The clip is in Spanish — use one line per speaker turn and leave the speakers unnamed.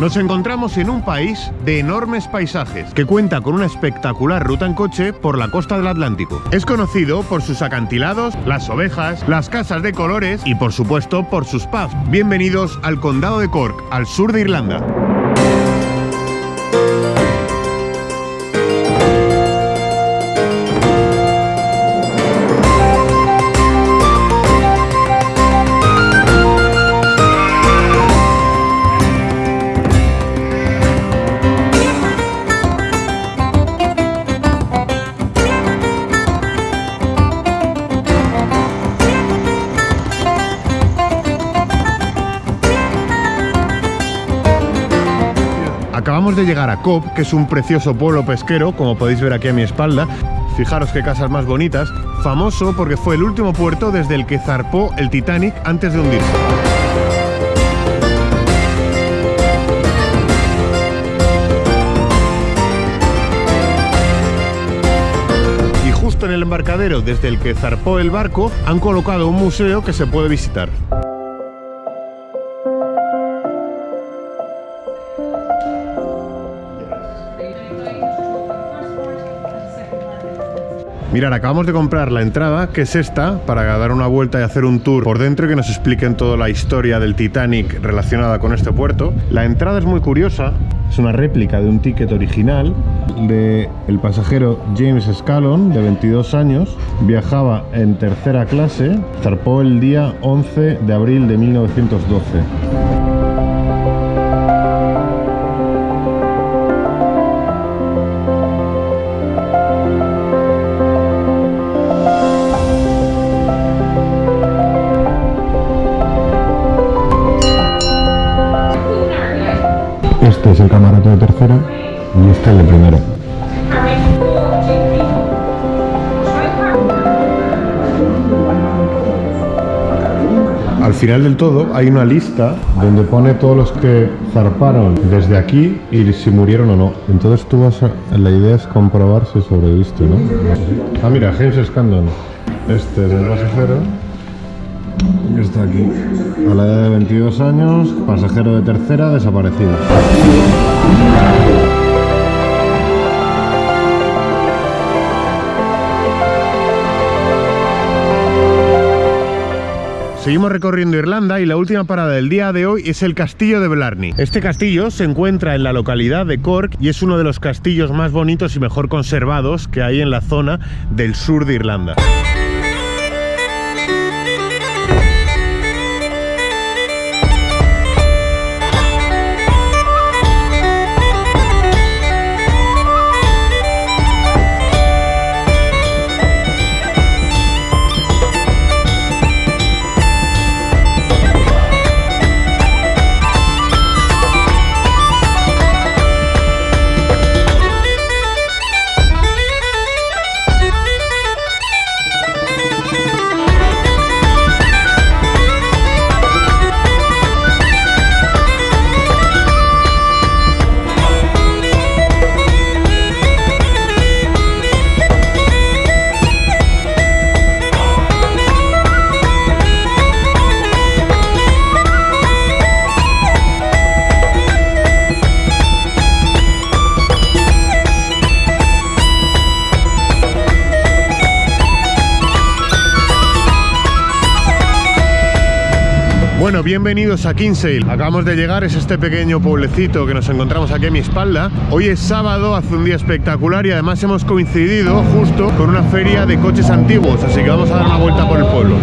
Nos encontramos en un país de enormes paisajes, que cuenta con una espectacular ruta en coche por la costa del Atlántico. Es conocido por sus acantilados, las ovejas, las casas de colores y por supuesto por sus pubs. Bienvenidos al condado de Cork, al sur de Irlanda. Acabamos de llegar a Cobb, que es un precioso pueblo pesquero, como podéis ver aquí a mi espalda. Fijaros qué casas más bonitas. Famoso porque fue el último puerto desde el que zarpó el Titanic antes de hundirse. Y justo en el embarcadero desde el que zarpó el barco han colocado un museo que se puede visitar. Mirad, acabamos de comprar la entrada, que es esta, para dar una vuelta y hacer un tour por dentro y que nos expliquen toda la historia del Titanic relacionada con este puerto. La entrada es muy curiosa, es una réplica de un ticket original de el pasajero James Scallon, de 22 años. Viajaba en tercera clase, zarpó el día 11 de abril de 1912. Este es el camarote de tercera y este el de primera. Al final del todo hay una lista donde pone todos los que zarparon desde aquí y si murieron o no. Entonces tú vas a... La idea es comprobar si sobreviviste, ¿no? Ah, mira, James Scandon. Este es el pasajero. que Está aquí. A la edad de 22 años, pasajero de tercera, desaparecido. Seguimos recorriendo Irlanda y la última parada del día de hoy es el castillo de Blarney. Este castillo se encuentra en la localidad de Cork y es uno de los castillos más bonitos y mejor conservados que hay en la zona del sur de Irlanda. Bueno, bienvenidos a Kinsale. Acabamos de llegar, es este pequeño pueblecito que nos encontramos aquí a mi espalda. Hoy es sábado, hace un día espectacular y además hemos coincidido justo con una feria de coches antiguos, así que vamos a dar una vuelta por el pueblo.